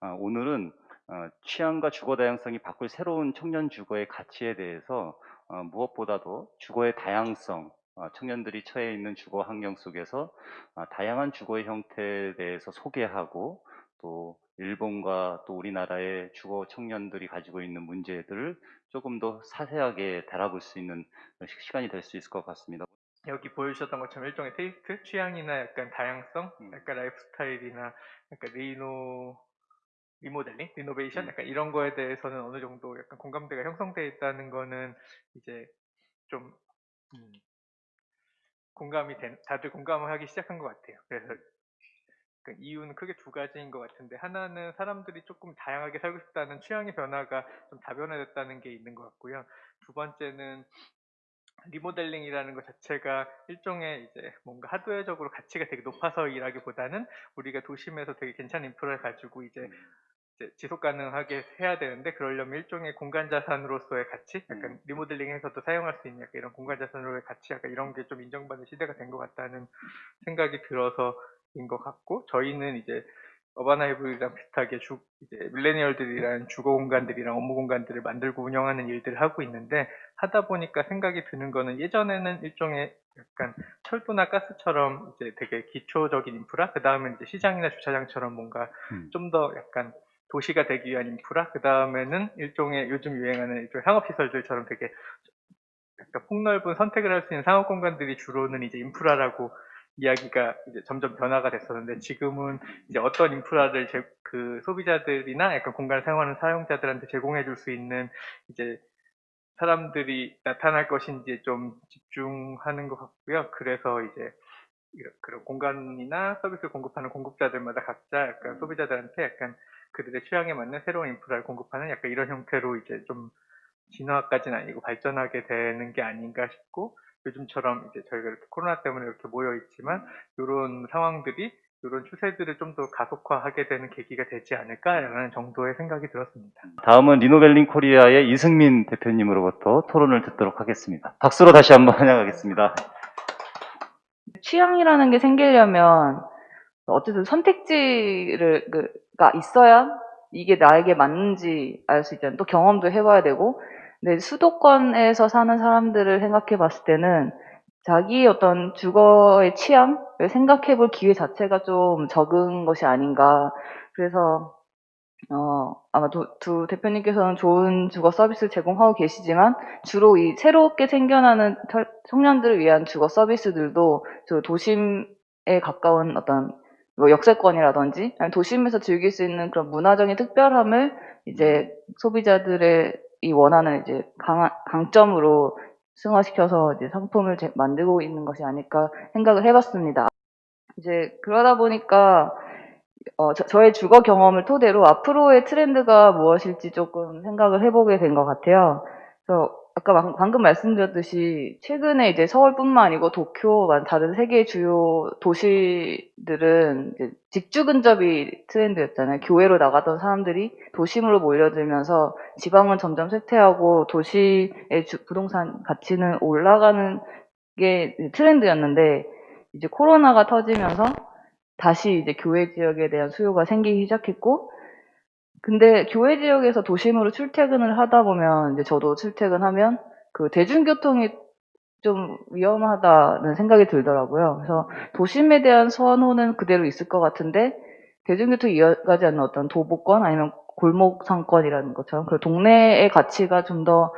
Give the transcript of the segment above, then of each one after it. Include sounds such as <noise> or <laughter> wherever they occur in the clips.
어, 오늘은 어, 취향과 주거 다양성이 바꿀 새로운 청년 주거의 가치에 대해서 어, 무엇보다도 주거의 다양성, 어, 청년들이 처해 있는 주거 환경 속에서 어, 다양한 주거의 형태에 대해서 소개하고 또 일본과 또 우리나라의 주거 청년들이 가지고 있는 문제들을 조금 더 자세하게 다뤄볼 수 있는 시- 시간이 될 수 있을 것 같습니다. 여기 보여주셨던 것처럼 일종의 taste, 취향이나 약간 다양성, 음. 약간 라이프 스타일이나 약간 리노, 리모델링, 리노베이션, 음. 약간 이런 거에 대해서는 어느 정도 약간 공감대가 형성돼 있다는 거는 이제 좀 음, 공감이 된, 다들 공감을 하기 시작한 것 같아요. 그래서 그 이유는 크게 두 가지인 것 같은데 하나는 사람들이 조금 다양하게 살고 싶다는 취향의 변화가 좀 다변화됐다는 게 있는 것 같고요. 두 번째는 리모델링이라는 것 자체가 일종의 이제 뭔가 하드웨어적으로 가치가 되게 높아서 일하기보다는 우리가 도심에서 되게 괜찮은 인프라를 가지고 이제, 이제 지속 가능하게 해야 되는데 그러려면 일종의 공간 자산으로서의 가치, 약간 음. 리모델링에서도 사용할 수 있는 약간 이런 공간 자산으로의 가치, 약간 이런 게 좀 인정받는 시대가 된 것 같다는 생각이 들어서인 것 같고 저희는 이제 어바나이브랑 비슷하게 주, 이제 밀레니얼들이랑 주거 공간들이랑 업무 공간들을 만들고 운영하는 일들을 하고 있는데 하다 보니까 생각이 드는 거는 예전에는 일종의 약간 철도나 가스처럼 이제 되게 기초적인 인프라, 그 다음에 이제 시장이나 주차장처럼 뭔가 음. 좀더 약간 도시가 되기 위한 인프라, 그 다음에는 일종의 요즘 유행하는 일종의 상업시설들처럼 되게 약간 폭넓은 선택을 할 수 있는 상업 공간들이 주로는 이제 인프라라고 이야기가 이제 점점 변화가 됐었는데 지금은 이제 어떤 인프라를 제, 그 소비자들이나 약간 공간을 사용하는 사용자들한테 제공해 줄 수 있는 이제 사람들이 나타날 것인지 좀 집중하는 것 같고요. 그래서 이제 그런 공간이나 서비스를 공급하는 공급자들마다 각자 약간 소비자들한테 약간 그들의 취향에 맞는 새로운 인프라를 공급하는 약간 이런 형태로 이제 좀 진화까지는 아니고 발전하게 되는 게 아닌가 싶고 요즘처럼 이제 저희가 이렇게 코로나 때문에 이렇게 모여 있지만 이런 상황들이 이런 추세들을 좀 더 가속화하게 되는 계기가 되지 않을까라는 정도의 생각이 들었습니다. 다음은 리노벨링 코리아의 이승민 대표님으로부터 토론을 듣도록 하겠습니다. 박수로 다시 한번 <laughs> 환영하겠습니다. 취향이라는 게 생기려면 어쨌든 선택지를 그가 있어야 이게 나에게 맞는지 알 수 있잖아요. 또 경험도 해봐야 되고. 근데 수도권에서 사는 사람들을 생각해 봤을 때는 자기 어떤 주거의 취향을 생각해 볼 기회 자체가 좀 적은 것이 아닌가. 그래서 어, 아마 도- 두 대표님께서는 좋은 주거 서비스를 제공하고 계시지만 주로 이 새롭게 생겨나는 털- 청년들을 위한 주거 서비스들도 저 도심에 가까운 어떤 뭐 역세권이라든지 도심에서 즐길 수 있는 그런 문화적인 특별함을 이제 소비자들의 이 원하는 이제 강, 강점으로 승화시켜서 이제 상품을 제- 만들고 있는 것이 아닐까 생각을 해봤습니다. 이제 그러다 보니까 어, 저, 의 주거 경험을 토대로 앞으로의 트렌드가 무엇일지 조금 생각을 해보게 된 것 같아요. 그래서 아까 방- 방금 말씀드렸듯이 최근에 이제 서울뿐만 아니고 도쿄, 만 다른 세계 주요 도시들은 이제 직주 근접이 트렌드였잖아요. 교외로 나가던 사람들이 도심으로 몰려들면서 지방은 점점 쇠퇴하고 도시의 주- 부동산 가치는 올라가는 게 트렌드였는데 이제 코로나가 터지면서 다시 이제 교외 지역에 대한 수요가 생기기 시작했고, 근데 교외 지역에서 도심으로 출퇴근을 하다 보면, 이제 저도 출퇴근하면 그 대중교통이 좀 위험하다는 생각이 들더라고요. 그래서 도심에 대한 선호는 그대로 있을 것 같은데, 대중교통이 이어가지 않는 어떤 도보권 아니면 골목 상권이라는 것처럼 그 동네의 가치가 좀 더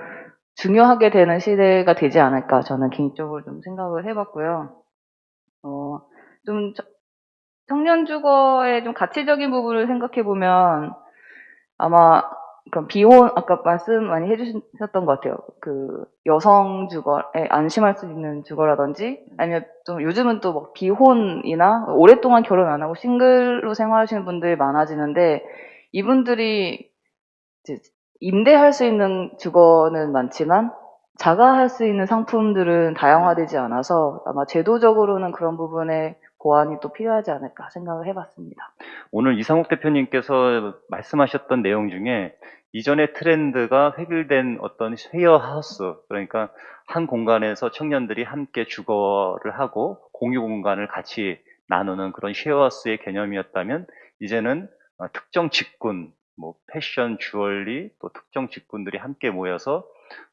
중요하게 되는 시대가 되지 않을까 저는 개인적으로 좀 생각을 해봤고요. 어, 좀 저- 청년 주거의 좀 가치적인 부분을 생각해 보면 아마 그 비혼 아까 말씀 많이 해주셨던 것 같아요. 그 여성 주거에 안심할 수 있는 주거라든지 아니면 좀 요즘은 또뭐 비혼이나 오랫동안 결혼 안 하고 싱글로 생활하시는 분들이 많아지는데 이분들이 이제 임대할 수 있는 주거는 많지만 자가할 수 있는 상품들은 다양화되지 않아서 아마 제도적으로는 그런 부분에 보완이 또 필요하지 않을까 생각을 해봤습니다. 오늘 이상욱 대표님께서 말씀하셨던 내용 중에 이전의 트렌드가 획일된 어떤 쉐어하우스, 그러니까 한 공간에서 청년들이 함께 주거를 하고 공유 공간을 같이 나누는 그런 쉐어하우스의 개념이었다면 이제는 어, 특정 직군, 뭐 패션, 주얼리, 또 특정 직군들이 함께 모여서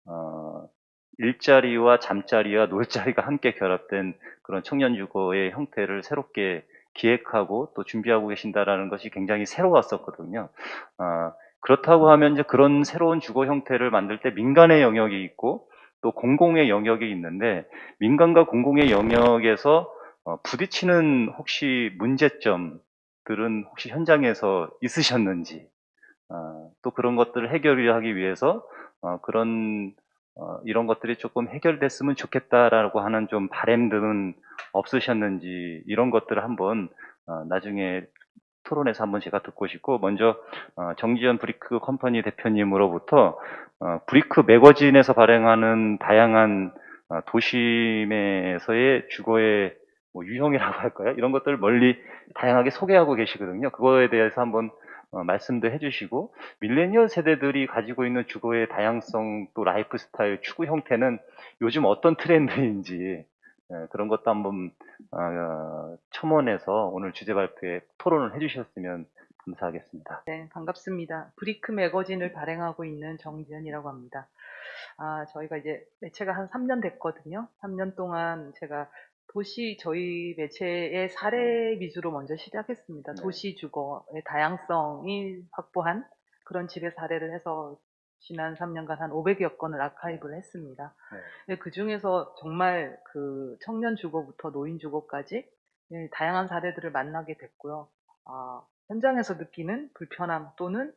어, 일자리와 잠자리와 놀자리가 함께 결합된 그런 청년 주거의 형태를 새롭게 기획하고 또 준비하고 계신다라는 것이 굉장히 새로웠었거든요. 아, 그렇다고 하면 이제 그런 새로운 주거 형태를 만들 때 민간의 영역이 있고 또 공공의 영역이 있는데 민간과 공공의 영역에서 어, 부딪히는 혹시 문제점들은 혹시 현장에서 있으셨는지 어, 또 그런 것들을 해결하기 위해서 어, 그런 어, 이런 것들이 조금 해결됐으면 좋겠다라고 하는 좀 바램들은 없으셨는지 이런 것들을 한번 어, 나중에 토론에서 한번 제가 듣고 싶고 먼저 어, 정지현 브리크 컴퍼니 대표님으로부터 어, 브리크 매거진에서 발행하는 다양한 어, 도심에서의 주거의 뭐 유형이라고 <laughs> 할까요? 이런 것들을 널리 다양하게 소개하고 계시거든요. 그거에 대해서 한번 어, 말씀도 해주시고 밀레니얼 세대들이 가지고 있는 주거의 다양성 또 라이프 스타일 추구 형태는 요즘 어떤 트렌드인지 예, 그런 것도 한번 어, 첨언해서 오늘 주제 발표에 토론을 해주셨으면 감사하겠습니다. 네, 반갑습니다. 브리크 매거진을 발행하고 있는 정지현이라고 합니다. 아, 저희가 이제 매체가 한 3년 됐거든요. 3년 동안 제가 도시 저희 매체의 사례 위주로 먼저 시작했습니다. 네. 도시 주거의 다양성이 확보한 그런 집의 사례를 해서 지난 3년간 한 500여 건을 아카이브를 했습니다. 네. 그 중에서 정말 그 청년 주거부터 노인 주거까지 예, 다양한 사례들을 만나게 됐고요. 아, 현장에서 느끼는 불편함 또는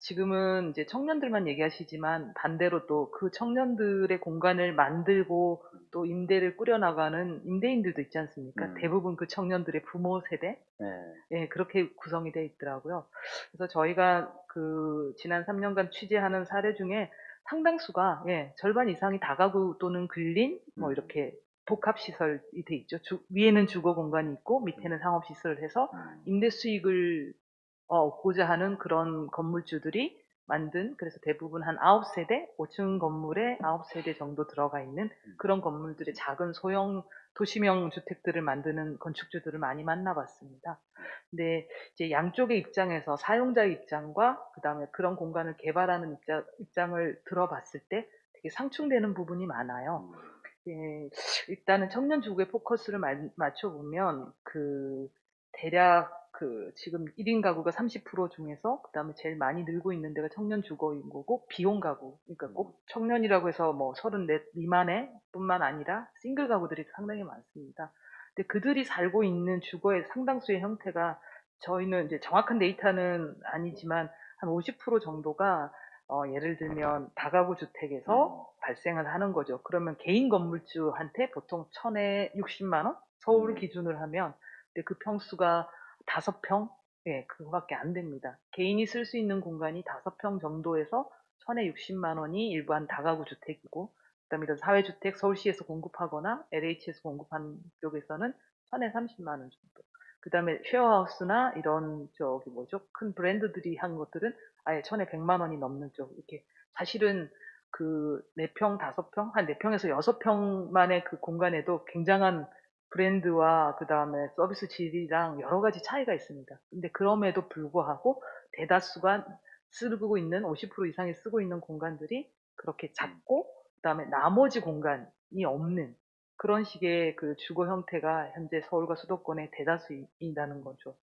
지금은 이제 청년들만 얘기하시지만 반대로 또 그 청년들의 공간을 만들고 또 임대를 꾸려나가는 임대인들도 있지 않습니까? 음. 대부분 그 청년들의 부모 세대 네. 예, 그렇게 구성이 되어 있더라고요. 그래서 저희가 그 지난 3년간 취재하는 사례 중에 상당수가 예, 절반 이상이 다가구 또는 근린 뭐 음. 이렇게 복합 시설이 돼 있죠. 주- 위에는 주거 공간이 있고 밑에는 상업 시설을 해서 음. 임대 수익을 어, 얻고자 하는 그런 건물주들이 만든 그래서 대부분 한 9세대, 5층 건물에 9세대 정도 들어가 있는 그런 건물들의 작은 소형 도시명 주택들을 만드는 건축주들을 많이 만나봤습니다. 근데 이제 양쪽의 입장에서 사용자의 입장과 그다음에 그런 공간을 개발하는 입장, 입장을 들어봤을 때 되게 상충되는 부분이 많아요. 예, 일단은 청년 주거에 포커스를 마- 맞춰보면 그 대략 그 지금 1인 가구가 30% 중에서 그다음에 제일 많이 늘고 있는 데가 청년 주거인 거고 비용 가구 그러니까 꼭 청년이라고 해서 뭐 34 미만의 뿐만 아니라 싱글 가구들이 상당히 많습니다. 근데 그들이 살고 있는 주거의 상당수의 형태가 저희는 이제 정확한 데이터는 아니지만 한 50% 정도가 어, 예를 들면 다가구 주택에서 발생을 하는 거죠. 그러면 개인 건물주한테 보통 천에 60만 원 서울을 음. 기준으로 하면 근데 그 평수가 다섯 평 예, 그거밖에 안 됩니다. 개인이 쓸 수 있는 공간이 다섯 평 정도에서 천에 60만 원이 일반 다가구 주택이고 그다음에 이런 사회주택 서울시에서 공급하거나 LH에서 공급하는 쪽에서는 천에 30만 원 정도. 그다음에 쉐어하우스나 이런 저기 뭐죠 큰 브랜드들이 한 것들은 아예 천에 100만 원이 넘는 쪽 이렇게 사실은 그 4평, 5평, 한 4평에서 6평만의 그 공간에도 굉장한 브랜드와 그 다음에 서비스 질이랑 여러 가지 차이가 있습니다. 근데 그럼에도 불구하고 대다수가 쓰고 있는 50% 이상이 쓰고 있는 공간들이 그렇게 작고 그 다음에 나머지 공간이 없는 그런 식의 그 주거 형태가 현재 서울과 수도권의 대다수이라는 거죠.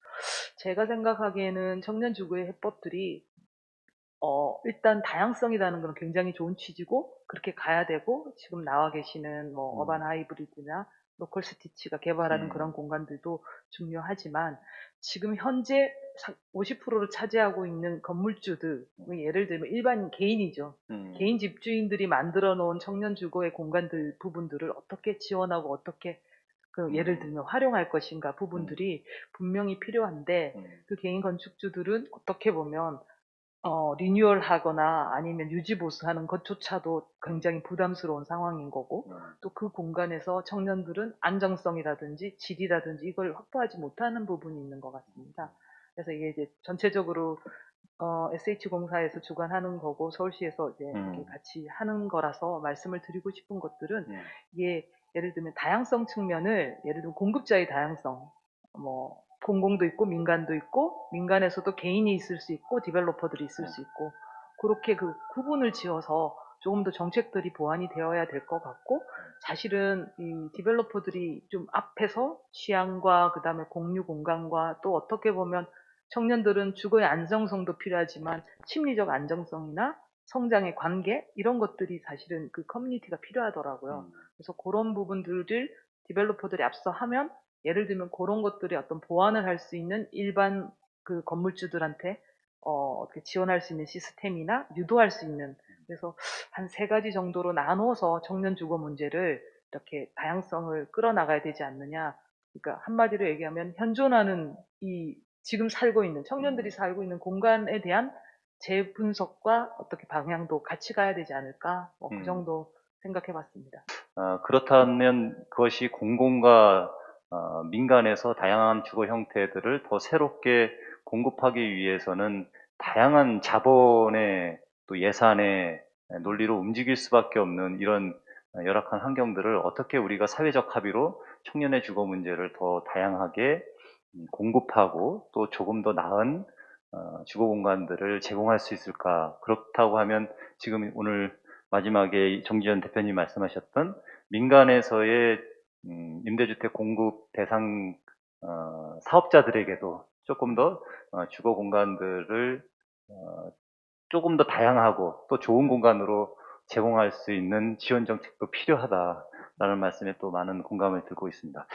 제가 생각하기에는 청년 주거의 해법들이 어, 일단 다양성이라는 건 굉장히 좋은 취지고 그렇게 가야 되고 지금 나와 계시는 뭐 음. 어반 하이브리드나 로컬 스티치가 개발하는 음. 그런 공간들도 중요하지만 지금 현재 50%를 차지하고 있는 건물주들 뭐 예를 들면 일반 개인이죠. 음. 개인 집주인들이 만들어 놓은 청년 주거의 공간들 부분들을 어떻게 지원하고 어떻게 그 예를 음. 들면 활용할 것인가 부분들이 분명히 필요한데 음. 그 개인 건축주들은 어떻게 보면 어, 리뉴얼 하거나 아니면 유지 보수하는 것조차도 굉장히 부담스러운 상황인 거고 음. 또그 공간에서 청년들은 안정성이라든지 질이라든지 이걸 확보하지 못하는 부분이 있는 것 같습니다. 그래서 이게 이제 전체적으로 어, SH공사에서 주관하는 거고 서울시에서 이제 음. 이렇게 같이 하는 거라서 말씀을 드리고 싶은 것들은 음. 이게 예를 들면 다양성 측면을 예를 들면 공급자의 다양성, 뭐 공공도 있고 민간도 있고 민간에서도 개인이 있을 수 있고 디벨로퍼들이 있을 수 있고 그렇게 그 구분을 지어서 조금 더 정책들이 보완이 되어야 될 것 같고 사실은 이 디벨로퍼들이 좀 앞에서 취향과 그다음에 공유 공간과 또 어떻게 보면 청년들은 주거의 안정성도 필요하지만 심리적 안정성이나 성장의 관계 이런 것들이 사실은 그 커뮤니티가 필요하더라고요. 그래서 그런 부분들을 디벨로퍼들이 앞서 하면 예를 들면 그런 것들이 어떤 보완을 할 수 있는 일반 그 건물주들한테 어, 어떻게 지원할 수 있는 시스템이나 유도할 수 있는 그래서 한 세 가지 정도로 나눠서 청년 주거 문제를 이렇게 다양성을 끌어나가야 되지 않느냐. 그러니까 한마디로 얘기하면 현존하는 이 지금 살고 있는 청년들이 살고 있는 공간에 대한 재분석과 어떻게 방향도 같이 가야 되지 않을까. 뭐그 음. 정도 생각해 봤습니다. 어, 그렇다면 그것이 공공과 어, 민간에서 다양한 주거 형태들을 더 새롭게 공급하기 위해서는 다양한 자본의 또 예산의 논리로 움직일 수밖에 없는 이런 열악한 환경들을 어떻게 우리가 사회적 합의로 청년의 주거 문제를 더 다양하게 음, 공급하고 또 조금 더 나은 어, 주거 공간들을 제공할 수 있을까? 그렇다고 하면 지금 오늘 마지막에 정지현 대표님 말씀하셨던 민간에서의 음, 임대주택 공급 대상 어, 사업자들에게도 조금 더 어, 주거 공간들을 어, 조금 더 다양하고 또 좋은 공간으로 제공할 수 있는 지원 정책도 필요하다라는 말씀에 또 많은 공감을 들고 있습니다.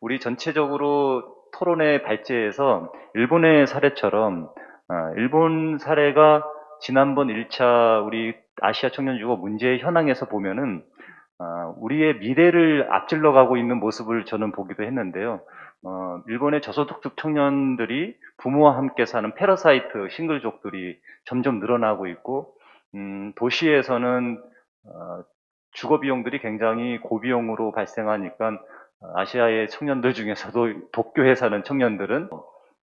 우리 전체적으로 토론의 발제에서 일본의 사례처럼 어, 일본 사례가 지난번 1차 우리 아시아 청년 주거 문제의 현황에서 보면은 어, 우리의 미래를 앞질러 가고 있는 모습을 저는 보기도 했는데요. 어, 일본의 저소득층 청년들이 부모와 함께 사는 패러사이트 싱글족들이 점점 늘어나고 있고 음, 도시에서는 어, 주거 비용들이 굉장히 고비용으로 발생하니까 어, 아시아의 청년들 중에서도 <laughs> 도쿄에 사는 청년들은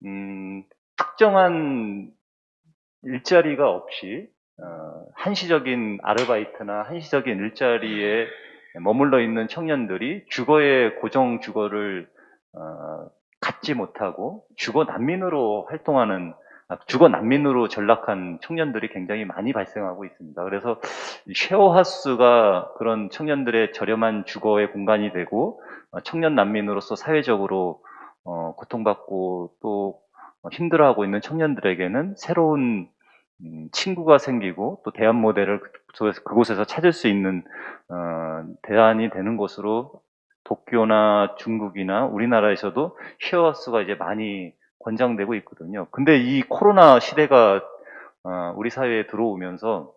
음, 특정한 일자리가 없이 어, 한시적인 아르바이트나 한시적인 일자리에 머물러 있는 청년들이 주거의 고정 주거를 어, 갖지 못하고 주거 난민으로 활동하는 아, 주거 난민으로 전락한 청년들이 굉장히 많이 발생하고 있습니다. 그래서 이 쉐어하우스가 그런 청년들의 저렴한 주거의 공간이 되고 어, 청년 난민으로서 사회적으로 어, 고통받고 또 어, 힘들어하고 있는 청년들에게는 새로운 음, 친구가 생기고 또 대안 모델을 그- 그곳에서 찾을 수 있는 어, 대안이 되는 곳으로 도쿄나 중국이나 우리나라에서도 쉐어하우스가 이제 많이 권장되고 있거든요. 근데 이 코로나 시대가 어, 우리 사회에 들어오면서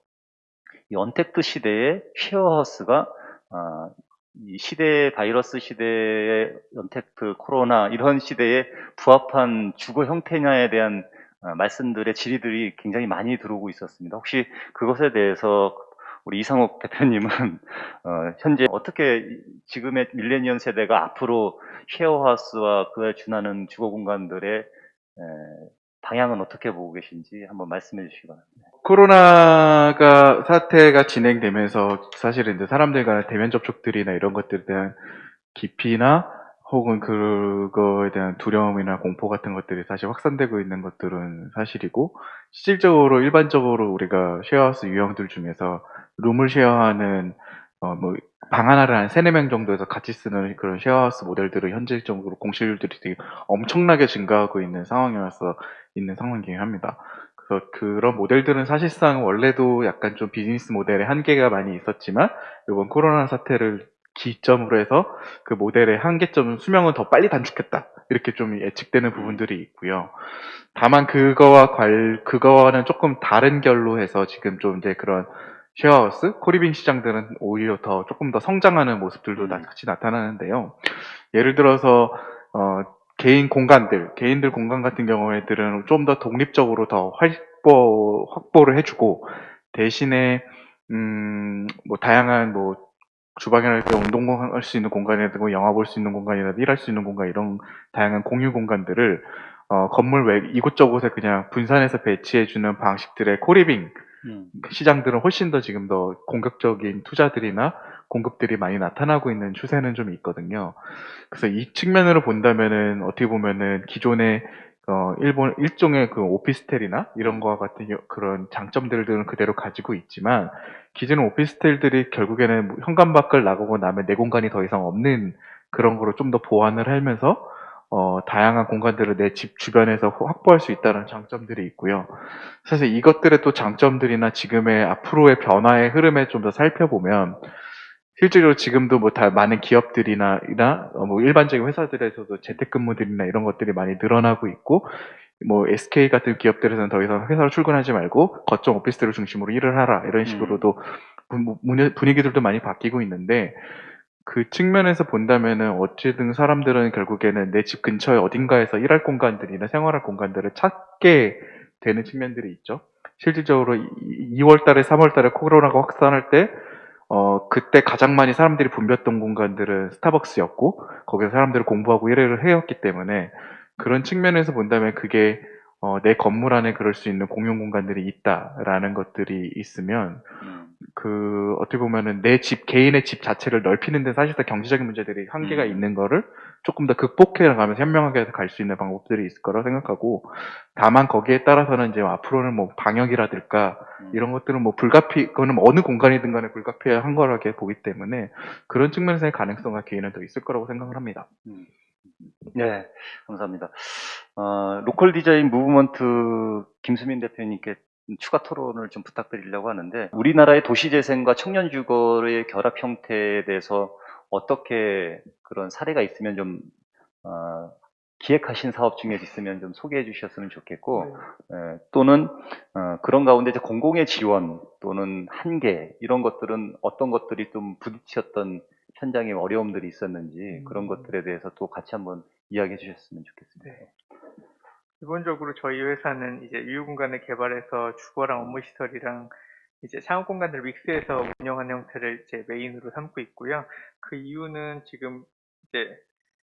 이 언택트 시대에 쉐어하우스가 아, 이 시대 바이러스 시대의 언택트 코로나 이런 시대에 부합한 주거 형태냐에 대한 아, 말씀들의 질의들이 굉장히 많이 들어오고 있었습니다. 혹시 그것에 대해서 우리 이상욱 <laughs> 대표님은 어, 현재 어떻게 이- 지금의 밀레니엄 세대가 앞으로 쉐어하우스와 그에 준하는 주거 공간들의 에, 방향은 어떻게 보고 계신지 한번 말씀해 주시기 바랍니다. 코로나가 사태가 진행되면서 사실은 이제 사람들 간의 대면 접촉들이나 이런 것들에 대한 깊이나 혹은 그거에 대한 두려움이나 공포 같은 것들이 사실 확산되고 있는 것들은 사실이고 실질적으로 일반적으로 우리가 쉐어하우스 유형들 중에서 룸을 쉐어하는 어 뭐방 하나를 한 세네 명 정도에서 같이 쓰는 그런 쉐어하우스 모델들은 현실적으로 공실률들이 되게 엄청나게 증가하고 있는 상황이라서 있는 상황이긴 합니다. 그래서 그런 모델들은 사실상 원래도 약간 좀 비즈니스 모델의 한계가 많이 있었지만 이번 코로나 사태를 기점으로 해서 그 모델의 한계점 수명은 더 빨리 단축했다 이렇게 좀 예측되는 부분들이 있고요. 다만 그거와 관 그거와는 조금 다른 결로 해서 지금 좀 이제 그런 쉐어하우스, co-living 시장들은 오히려 더 조금 더 성장하는 모습들도 다 음. 같이 나타나는데요. 예를 들어서 어, 개인 공간들, 개인들 공간 같은 경우에들은 좀 더 독립적으로 더 확보, 확보를 해주고, 대신에, 음, 뭐, 다양한 뭐, 주방이라든가 운동할 수 있는 공간이라든가 영화 볼 수 있는 공간이라든가 일할 수 있는 공간 이런 다양한 공유 공간들을 어, 건물 외 이곳저곳에 그냥 분산해서 배치해주는 방식들의 코리빙 음. 시장들은 훨씬 더 지금 더 공격적인 투자들이나 공급들이 많이 나타나고 있는 추세는 좀 있거든요. 그래서 이 측면으로 본다면은 어떻게 보면은 기존의 어, 일본 일종의 그 오피스텔이나 이런 거와 같은 여- 그런 장점들은 그대로 가지고 있지만 기존 오피스텔들이 결국에는 뭐 현관 밖을 나가고 나면 내 공간이 더 이상 없는 그런 거로 좀 더 보완을 하면서 어, 다양한 공간들을 내 집 주변에서 확보할 수 있다는 장점들이 있고요. 사실 이것들의 또 장점들이나 지금의 앞으로의 변화의 흐름에 좀 더 살펴보면 실제로 지금도 뭐 다 많은 기업들이나 이나 어, 뭐 일반적인 회사들에서도 재택근무들이나 이런 것들이 많이 늘어나고 있고 뭐 SK 같은 기업들에서는 더 이상 회사로 출근하지 말고 거점 오피스텔을 중심으로 일을 하라 이런 식으로도 분- 분- 분위기들도 많이 바뀌고 있는데 그 측면에서 본다면은 어찌든 사람들은 결국에는 내 집 근처에 어딘가에서 일할 공간들이나 생활할 공간들을 찾게 되는 측면들이 있죠. 실질적으로 2월 달에 3월 달에 코로나가 확산할 때 어, 그때 가장 많이 사람들이 붐볐던 공간들은 스타벅스였고, 거기서 사람들이 공부하고 일을 해왔기 때문에, 그런 측면에서 본다면 그게, 어, 내 건물 안에 그럴 수 있는 공용 공간들이 있다라는 것들이 있으면, 음, 그, 어떻게 보면은 내 집, 개인의 집 자체를 넓히는데 사실상 경제적인 문제들이 한계가 음. 있는 거를 조금 더 극복해 나가면서 현명하게 갈 수 있는 방법들이 있을 거라고 생각하고, 다만 거기에 따라서는 이제 앞으로는 뭐 방역이라든가, 음. 이런 것들은 뭐 불가피, 그거는 뭐 어느 공간이든 간에 불가피한 거라게 보기 때문에 그런 측면에서의 가능성과 개인은 더 있을 거라고 생각을 합니다. 네, 감사합니다. 어, 로컬 디자인 무브먼트 김수민 대표님께 추가 토론을 좀 부탁드리려고 하는데, 우리나라의 도시재생과 청년 주거의 결합 형태에 대해서 어떻게 그런 사례가 있으면 좀, 어, 기획하신 사업 중에 있으면 좀 소개해 주셨으면 좋겠고, 예, 또는 어, 그런 가운데 이제 공공의 지원 또는 한계 이런 것들은 어떤 것들이 좀 부딪혔던 현장에 어려움들이 있었는지 그런 것들에 대해서 또 같이 한번 이야기해 주셨으면 좋겠습니다. 네. 기본적으로 저희 회사는 이제 유휴 공간을 개발해서 주거랑 업무 시설이랑 이제 창업 공간을 믹스해서 운영하는 형태를 이제 메인으로 삼고 있고요. 그 이유는 지금 이제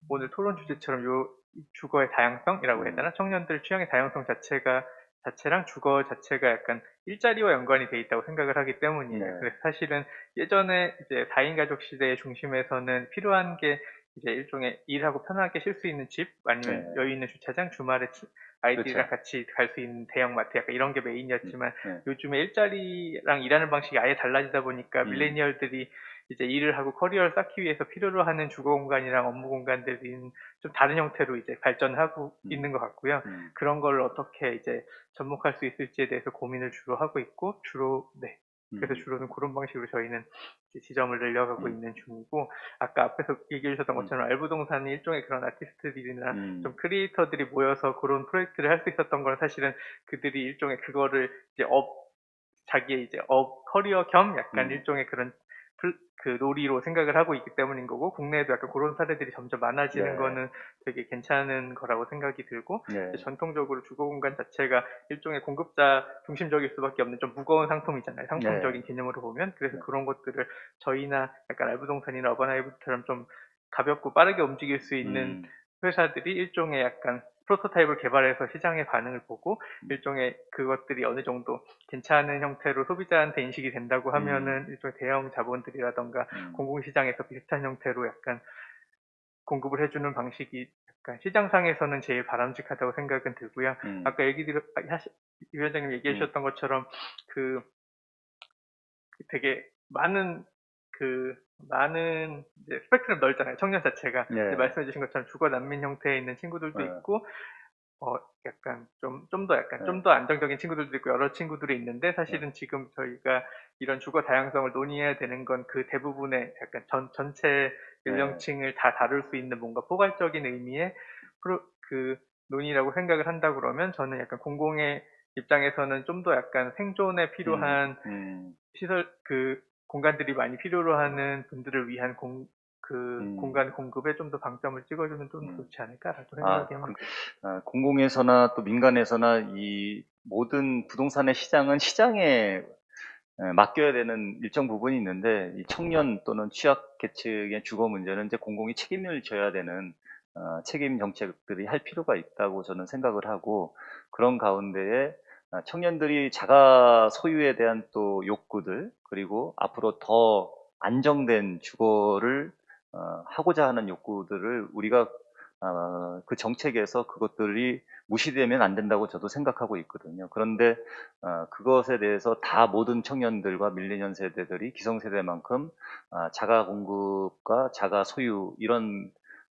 오늘 토론 주제처럼 요 주거의 다양성이라고 해야 되나? 청년들 취향의 다양성 자체가 자체랑 주거 자체가 약간 일자리와 연관이 돼 있다고 생각을 하기 때문이에요. 네. 그래서 사실은 예전에 이제 4인 가족 시대의 중심에서는 필요한 게 이제 일종의 일하고 편하게 쉴 수 있는 집 아니면 네. 여유 있는 주차장 주말에 치- 아이들이랑 그렇죠. 같이 갈 수 있는 대형 마트 약간 이런 게 메인이었지만 네. 요즘에 일자리랑 일하는 방식이 아예 달라지다 보니까 음. 밀레니얼들이 이제 일을 하고 커리어를 쌓기 위해서 필요로 하는 주거 공간이랑 업무 공간들이 좀 다른 형태로 이제 발전하고 음. 있는 것 같고요. 음, 그런 걸 어떻게 이제 접목할 수 있을지에 대해서 고민을 주로 하고 있고 주로 네 그래서 음, 주로는 그런 방식으로 저희는 지점을 늘려가고 음. 있는 중이고 아까 앞에서 얘기해 주셨던 음. 것처럼 R부동산이 일종의 그런 아티스트들이나 음, 좀 크리에이터들이 모여서 그런 프로젝트를 할 수 있었던 건 사실은 그들이 일종의 그거를 이제 업 자기의 이제 업 커리어 겸 약간 음. 일종의 그런 플- 그 놀이로 생각을 하고 있기 때문인 거고 국내에도 약간 그런 사례들이 점점 많아지는 네. 거는 되게 괜찮은 거라고 생각이 들고 네. 전통적으로 주거 공간 자체가 일종의 공급자 중심적일 수밖에 없는 좀 무거운 상품이잖아요. 상품적인 개념으로 보면. 그래서 네. 그런 것들을 저희나 약간 R부동산이나 어바나이브처럼 좀 가볍고 빠르게 움직일 수 있는 음, 회사들이 일종의 약간 프로토타입을 개발해서 시장의 반응을 보고 음. 일종의 그것들이 어느 정도 괜찮은 형태로 소비자한테 인식이 된다고 하면은 일종의 대형 자본들이라던가 음, 공공시장에서 비슷한 형태로 약간 공급을 해주는 방식이 약간 시장상에서는 제일 바람직하다고 생각은 들고요. 음, 아까 얘기 들어, 아, 위원장님 얘기해 음. 주셨던 것처럼 그, 그 되게 많은 그 많은 이제 스펙트럼 넓잖아요. 청년 자체가 네. 이제 말씀해 주신 것처럼 주거 난민 형태에 있는 친구들도 네. 있고 어 약간 좀 좀 더 약간 네. 좀더 안정적인 친구들도 있고 여러 친구들이 있는데 사실은 지금 저희가 이런 주거 다양성을 논의해야 되는 건 그 대부분의 약간 전 전체 연령층을 다 다룰 수 있는 뭔가 포괄적인 의미의 프로 그 논의라고 생각을 한다 그러면 저는 약간 공공의 입장에서는 좀 더 약간 생존에 필요한 음, 시설 그 공간들이 많이 필요로 하는 분들을 위한 공 그 음. 공간 공급에 좀 더 방점을 찍어주면 좀 음. 좋지 않을까라고 아, 생각이 합니다. 그- 아, 공공에서나 또 민간에서나 이 모든 부동산의 시장은 시장에 에, 맡겨야 되는 일정 부분이 있는데 이 청년 또는 취약계층의 주거 문제는 이제 공공이 책임을 져야 되는 어, 책임 정책들이 할 필요가 있다고 저는 생각을 하고 그런 가운데에 아, 청년들이 자가 소유에 대한 또 욕구들 그리고 앞으로 더 안정된 주거를 어, 하고자 하는 욕구들을 우리가 어, 그 정책에서 그것들이 무시되면 안 된다고 저도 생각하고 있거든요. 그런데 어, 그것에 대해서 다 모든 청년들과 밀레니언 세대들이 기성세대만큼 아, 자가 공급과 자가 소유 이런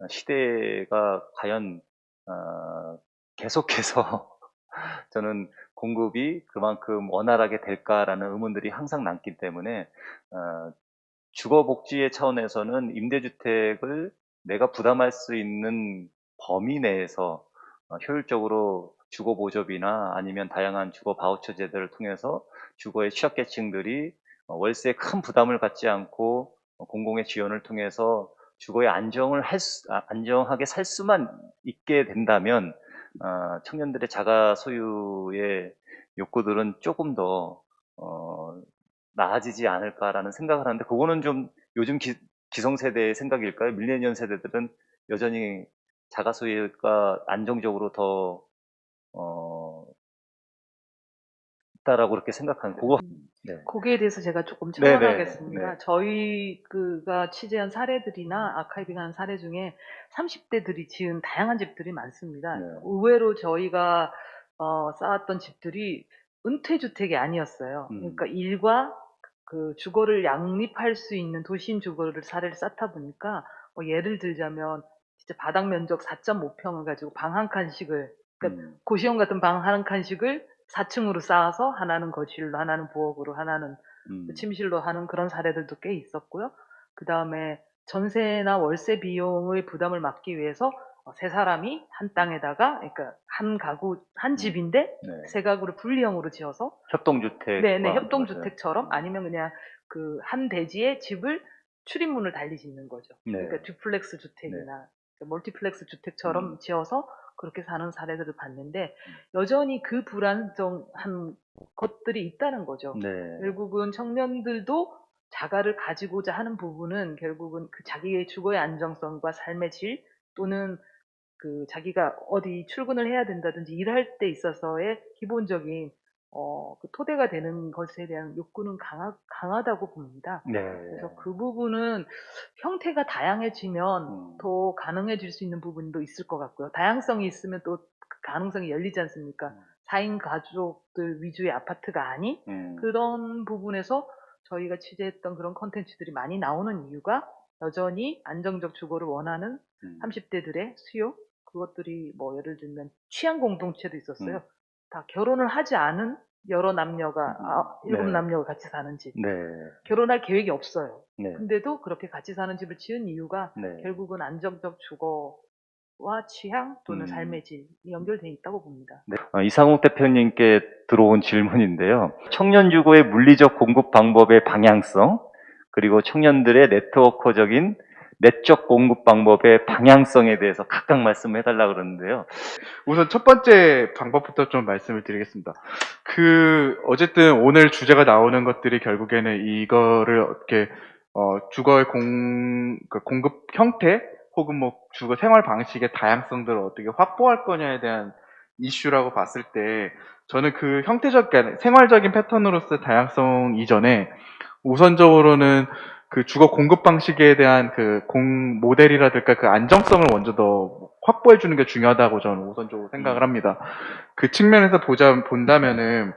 시대가 과연 어, 계속해서 <laughs> 저는 공급이 그만큼 원활하게 될까라는 의문들이 항상 남기 때문에 어, 주거복지의 차원에서는 임대주택을 내가 부담할 수 있는 범위 내에서 어, 효율적으로 주거 보조비나 아니면 다양한 주거 바우처 제도를 통해서 주거의 취약계층들이 어, 월세에 큰 부담을 갖지 않고 어, 공공의 지원을 통해서 주거의 안정을 할 수, 아, 안정하게 살 수만 있게 된다면 어, 청년들의 자가 소유의 욕구들은 조금 더 어, 나아지지 않을까라는 생각을 하는데 그거는 좀 요즘 기, 기성세대의 생각일까요? 밀레니언 세대들은 여전히 자가 소유가 안정적으로 더 어, 있다라고 그렇게 생각하는 그거 네. 거기에 대해서 제가 조금 첨언하겠습니다. 네. 저희 그가 취재한 사례들이나 아카이빙한 사례 중에 30대들이 지은 다양한 집들이 많습니다. 네. 의외로 저희가 어, 쌓았던 집들이 은퇴 주택이 아니었어요. 음. 그러니까 일과 그 주거를 양립할 수 있는 도심 주거를 사례를 쌓다 보니까 뭐 예를 들자면 진짜 바닥 면적 4.5평을 가지고 방 한 칸씩을 그러니까 음, 고시원 같은 방 한 칸씩을 4층으로 쌓아서 하나는 거실로 하나는 부엌으로 하나는 음, 그 침실로 하는 그런 사례들도 꽤 있었고요. 그 다음에 전세나 월세 비용의 부담을 막기 위해서 어, 세 사람이 한 땅에다가, 그러니까 한 가구, 한 집인데 네. 세 가구를 분리형으로 지어서, 협동주택 네네, 협동주택처럼 아니면 그냥 그 한 대지에 집을 출입문을 달리 짓는 거죠. 네. 그러니까 duplex 주택이나 그러니까 멀티플렉스 주택처럼 음. 지어서 그렇게 사는 사례들을 봤는데 여전히 그 불안정한 것들이 있다는 거죠. 네. 결국은 청년들도 자가를 가지고자 하는 부분은 결국은 그 자기의 주거의 안정성과 삶의 질 또는 그 자기가 어디 출근을 해야 된다든지 일할 때 있어서의 기본적인 어, 그 토대가 되는 것에 대한 욕구는 강하, 강하다고 봅니다. 네. 그래서 그 부분은 형태가 다양해지면 음. 더 가능해질 수 있는 부분도 있을 것 같고요. 다양성이 있으면 또그 가능성이 열리지 않습니까? 음. 4인 가족들 위주의 아파트가 아닌 음, 그런 부분에서 저희가 취재했던 그런 컨텐츠들이 많이 나오는 이유가 여전히 안정적 주거를 원하는 음. 30대들의 수요 그것들이 뭐 예를 들면 취향 공동체도 있었어요. 음. 다 결혼을 하지 않은 여러 남녀가 음. 아, 일곱 네. 남녀가 같이 사는 집. 네. 결혼할 계획이 없어요. 네. 근데도 그렇게 같이 사는 집을 지은 이유가 네. 결국은 안정적 주거와 취향 또는 음. 삶의 질이 연결돼 있다고 봅니다. 어, 이상욱 대표님께 들어온 질문인데요. 청년 주거의 물리적 공급 방법의 방향성, 그리고 청년들의 네트워커적인 내적 공급 방법의 방향성에 대해서 각각 말씀을 해달라 그러는데요. 우선 첫 번째 방법부터 좀 말씀을 드리겠습니다. 그 어쨌든 오늘 주제가 나오는 것들이 결국에는 이거를 어떻게 어, 주거의 공, 그 공급 형태 혹은 뭐 주거 생활 방식의 다양성들을 어떻게 확보할 거냐에 대한 이슈라고 봤을 때 저는 그 형태적 생활적인 패턴으로서 다양성 이전에 우선적으로는 그 주거 공급 방식에 대한 그 공 모델이라든가 그 안정성을 먼저 더 확보해 주는 게 중요하다고 저는 우선적으로 생각을 합니다. 그 측면에서 보자 본다면은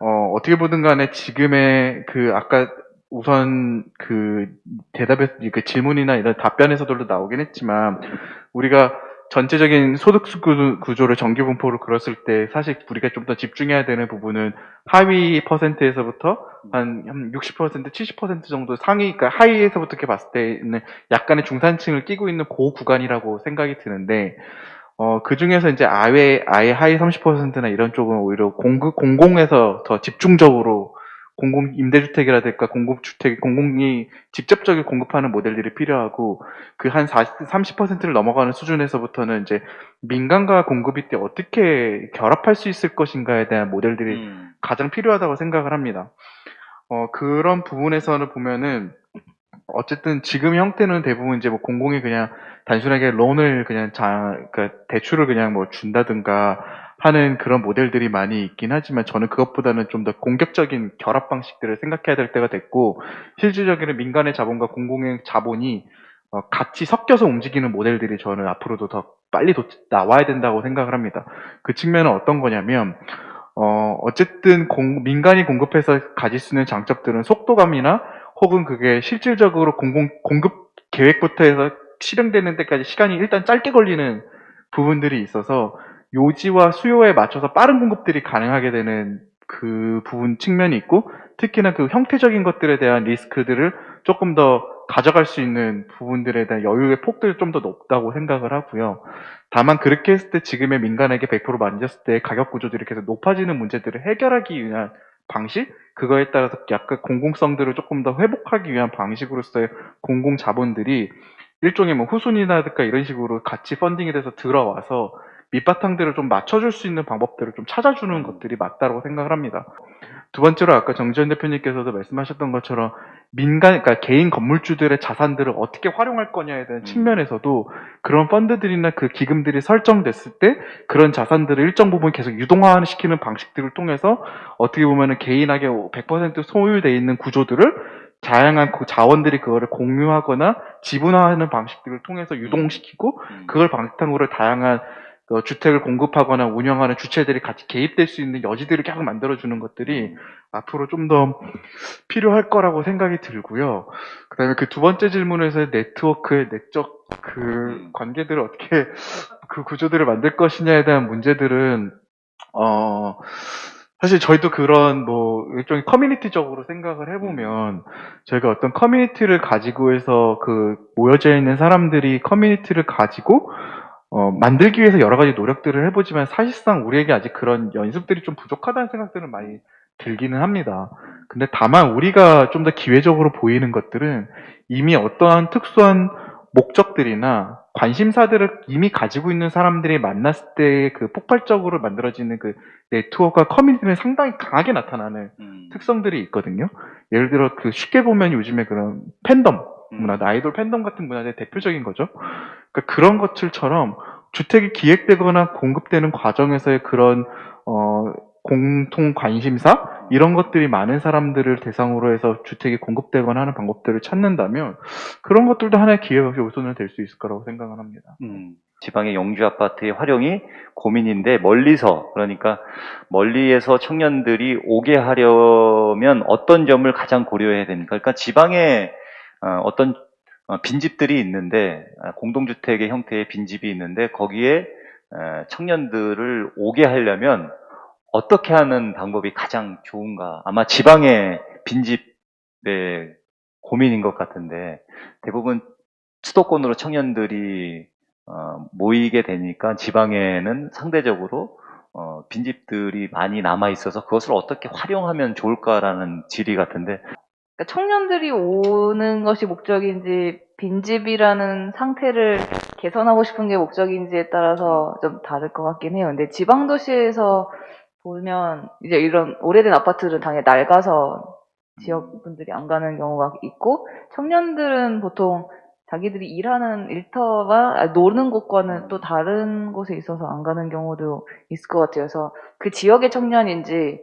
어 어떻게 보든 간에 지금의 그 아까 우선 그 대답에 그 질문이나 이런 답변에서도 나오긴 했지만 우리가 전체적인 소득 구조- 구조를 정기 분포로 그렸을 때 사실 우리가 좀 더 집중해야 되는 부분은 하위 퍼센트에서부터 한, 한 60%, 70% 정도 상위, 그러니까 하위에서부터 이렇게 봤을 때는 약간의 중산층을 끼고 있는 고 구간이라고 생각이 드는데, 어, 그 중에서 이제 아예, 아예 하위 30%나 이런 쪽은 오히려 공급, 공공에서 더 집중적으로 공공 임대주택이라든가 공급주택, 공공이 직접적으로 공급하는 모델들이 필요하고 그 한 40, 30%를 넘어가는 수준에서부터는 이제 민간과 공급이 때 어떻게 결합할 수 있을 것인가에 대한 모델들이 음, 가장 필요하다고 생각을 합니다. 어, 그런 부분에서는 보면은, 어쨌든 지금 형태는 대부분 이제 뭐 공공이 그냥 단순하게 론을 그냥 자, 그러니까 대출을 그냥 뭐 준다든가 하는 그런 모델들이 많이 있긴 하지만 저는 그것보다는 좀 더 공격적인 결합 방식들을 생각해야 될 때가 됐고 실질적인 민간의 자본과 공공의 자본이 어, 같이 섞여서 움직이는 모델들이 저는 앞으로도 더 빨리 도- 나와야 된다고 생각을 합니다. 그 측면은 어떤 거냐면 어, 어쨌든 공- 민간이 공급해서 가질 수 있는 장점들은 속도감이나 혹은 그게 실질적으로 공공, 공급 계획부터 해서 실행되는 데까지 시간이 일단 짧게 걸리는 부분들이 있어서 요지와 수요에 맞춰서 빠른 공급들이 가능하게 되는 그 부분 측면이 있고 특히나 그 형태적인 것들에 대한 리스크들을 조금 더 가져갈 수 있는 부분들에 대한 여유의 폭들이 좀 더 높다고 생각을 하고요. 다만 그렇게 했을 때 지금의 민간에게 100% 만졌을 때 가격 구조들이 계속 높아지는 문제들을 해결하기 위한 방식? 그거에 따라서 약간 공공성들을 조금 더 회복하기 위한 방식으로서의 공공 자본들이 일종의 뭐 후순위라든가 이런 식으로 같이 펀딩이 돼서 들어와서 밑바탕들을 좀 맞춰줄 수 있는 방법들을 좀 찾아주는 것들이 맞다고 생각을 합니다. 두 번째로 아까 정지현 대표님께서도 말씀하셨던 것처럼 민간, 그러니까 개인 건물주들의 자산들을 어떻게 활용할 거냐에 대한 음. 측면에서도 그런 펀드들이나 그 기금들이 설정됐을 때 그런 자산들을 일정 부분 계속 유동화시키는 방식들을 통해서 어떻게 보면은 개인에게 100% 소유되어 있는 구조들을 다양한 그 자원들이 그거를 공유하거나 지분화하는 방식들을 통해서 유동시키고 음. 그걸 바탕으로 다양한 어, 주택을 공급하거나 운영하는 주체들이 같이 개입될 수 있는 여지들을 계속 만들어주는 것들이 앞으로 좀 더 필요할 거라고 생각이 들고요. 그 다음에 그 두 번째 질문에서의 네트워크의 내적 그 음. 관계들을 어떻게 그 구조들을 만들 것이냐에 대한 문제들은, 어, 사실 저희도 그런 뭐 일종의 커뮤니티적으로 생각을 해보면 저희가 어떤 커뮤니티를 가지고 해서 그 모여져 있는 사람들이 커뮤니티를 가지고 어, 만들기 위해서 여러 가지 노력들을 해보지만 사실상 우리에게 아직 그런 연습들이 좀 부족하다는 생각들은 많이 들기는 합니다. 근데 다만 우리가 좀 더 기회적으로 보이는 것들은 이미 어떠한 특수한 목적들이나 관심사들을 이미 가지고 있는 사람들이 만났을 때 그 폭발적으로 만들어지는 그 네트워크와 커뮤니티는 상당히 강하게 나타나는 음. 특성들이 있거든요. 예를 들어 그 쉽게 보면 요즘에 그런 팬덤 음. 문화, 아이돌 팬덤 같은 문화의 대표적인 거죠. 그러니까 그런 것들처럼 주택이 기획되거나 공급되는 과정에서의 그런 어, 공통 관심사 이런 것들이 많은 사람들을 대상으로 해서 주택이 공급되거나 하는 방법들을 찾는다면 그런 것들도 하나의 기회 요소는 될수 있을 거라고 생각을 합니다. 음, 지방의 영주 아파트의 활용이 고민인데 멀리서 그러니까 멀리에서 청년들이 오게 하려면 어떤 점을 가장 고려해야 됩니까? 그러니까 지방에 어, 어떤 어, 빈집들이 있는데 아, 공동주택의 형태의 빈집이 있는데 거기에 에, 청년들을 오게 하려면 어떻게 하는 방법이 가장 좋은가? 아마 지방의 빈집의 고민인 것 같은데 대부분 수도권으로 청년들이 어, 모이게 되니까 지방에는 상대적으로 어, 빈집들이 많이 남아 있어서 그것을 어떻게 활용하면 좋을까라는 질의 같은데 그러니까 청년들이 오는 것이 목적인지 빈집이라는 상태를 개선하고 싶은 게 목적인지에 따라서 좀 다를 것 같긴 해요. 근데 지방 도시에서 보면 이제 이런 오래된 아파트는 당연히 낡아서 지역 분들이 안 가는 경우가 있고 청년들은 보통 자기들이 일하는 일터가 아니, 노는 곳과는 또 다른 곳에 있어서 안 가는 경우도 있을 것 같아요. 그래서 그 지역의 청년인지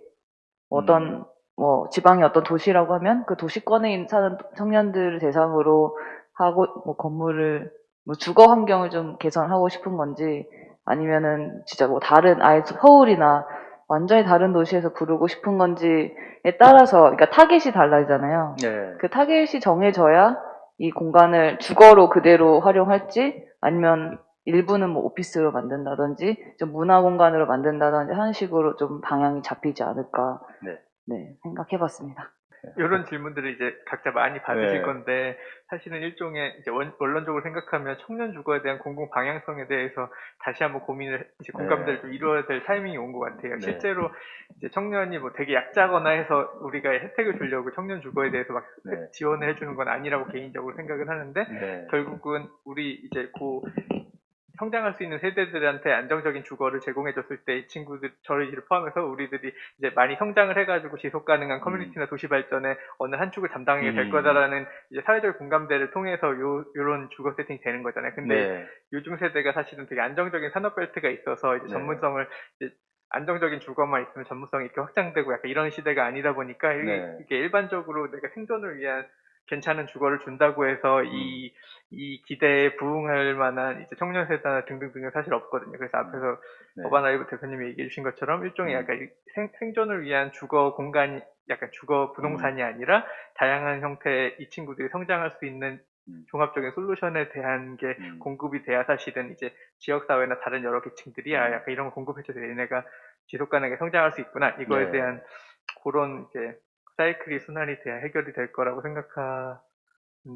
어떤 뭐 지방의 어떤 도시라고 하면 그 도시권에 사는 청년들을 대상으로 하고 뭐 건물을 뭐 주거 환경을 좀 개선하고 싶은 건지 아니면은 진짜 뭐 다른 아예 서울이나 완전히 다른 도시에서 부르고 싶은 건지에 따라서 그러니까 타겟이 달라지잖아요. 네. 그 타겟이 정해져야 이 공간을 주거로 그대로 활용할지 아니면 일부는 뭐 오피스로 만든다든지 좀 문화 공간으로 만든다든지 하는 식으로 좀 방향이 잡히지 않을까 네. 네, 생각해봤습니다. 이런 질문들을 이제 각자 많이 받으실 네. 건데 사실은 일종의 이제 원, 원론적으로 생각하면 청년 주거에 대한 공공 방향성에 대해서 다시 한번 고민을 이제 공감대를 네. 좀 이루어야 될 타이밍이 온 것 같아요. 네. 실제로 이제 청년이 뭐 되게 약자거나 해서 우리가 혜택을 주려고 청년 주거에 대해서 막 네. 지원을 해주는 건 아니라고 개인적으로 생각을 하는데 네. 결국은 우리 이제 고 성장할 수 있는 세대들한테 안정적인 주거를 제공해줬을 때 이 친구들 저희를 포함해서 우리들이 이제 많이 성장을 해가지고 지속 가능한 커뮤니티나 도시 발전에 어느 한 축을 담당하게 될 음. 거다라는 이제 사회적 공감대를 통해서 요 요런 주거 세팅이 되는 거잖아요. 근데 네. 요즘 세대가 사실은 되게 안정적인 산업 벨트가 있어서 이제 네. 전문성을 이제 안정적인 주거만 있으면 전문성이 이렇게 확장되고 약간 이런 시대가 아니다 보니까 네. 이게 일반적으로 내가 생존을 위한 괜찮은 주거를 준다고 해서 이, 이 기대에 부응할 만한 이제 청년 세대나 등등등은 사실 없거든요. 그래서 앞에서 네. 어바나이브 대표님이 얘기해 주신 것처럼 일종의 음. 약간 이 생, 생존을 위한 주거 공간이 약간 주거 부동산이 음. 아니라 다양한 형태의 이 친구들이 성장할 수 있는 음. 종합적인 솔루션에 대한 게 음. 공급이 돼야 사실은 이제 지역사회나 다른 여러 계층들이 아 음. 약간 이런 거 공급해줘서 얘네가 지속 가능하게 성장할 수 있구나 이거에 네. 대한 그런 이제 사이클이 순환이 돼야 해결이 될 거라고 생각하는데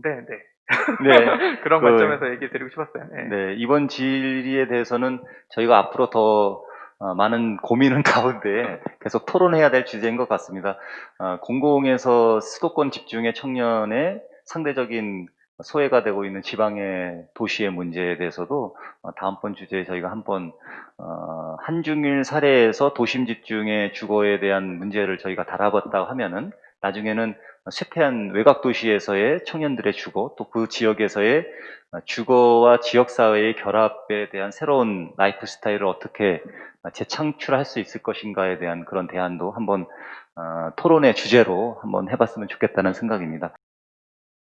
네. 네. <laughs> 그런 그- 관점에서 얘기 드리고 싶었어요. 네. 네, 이번 질의에 대해서는 저희가 앞으로 더 어, 많은 고민은 <laughs> 가운데 계속 토론해야 될 주제인 것 같습니다. 어, 공공에서 수도권 집중의 청년의 상대적인 소외가 되고 있는 지방의 도시의 문제에 대해서도 어, 다음번 주제에 저희가 한번 어, 한중일 사례에서 도심 집중의 주거에 대한 문제를 저희가 다뤄봤다고 하면은 나중에는 쇠퇴한 외곽 도시에서의 청년들의 주거 또 그 지역에서의 주거와 지역사회의 결합에 대한 새로운 라이프 스타일을 어떻게 재창출할 수 있을 것인가에 대한 그런 대안도 한번 어, 토론의 주제로 한번 해봤으면 좋겠다는 생각입니다.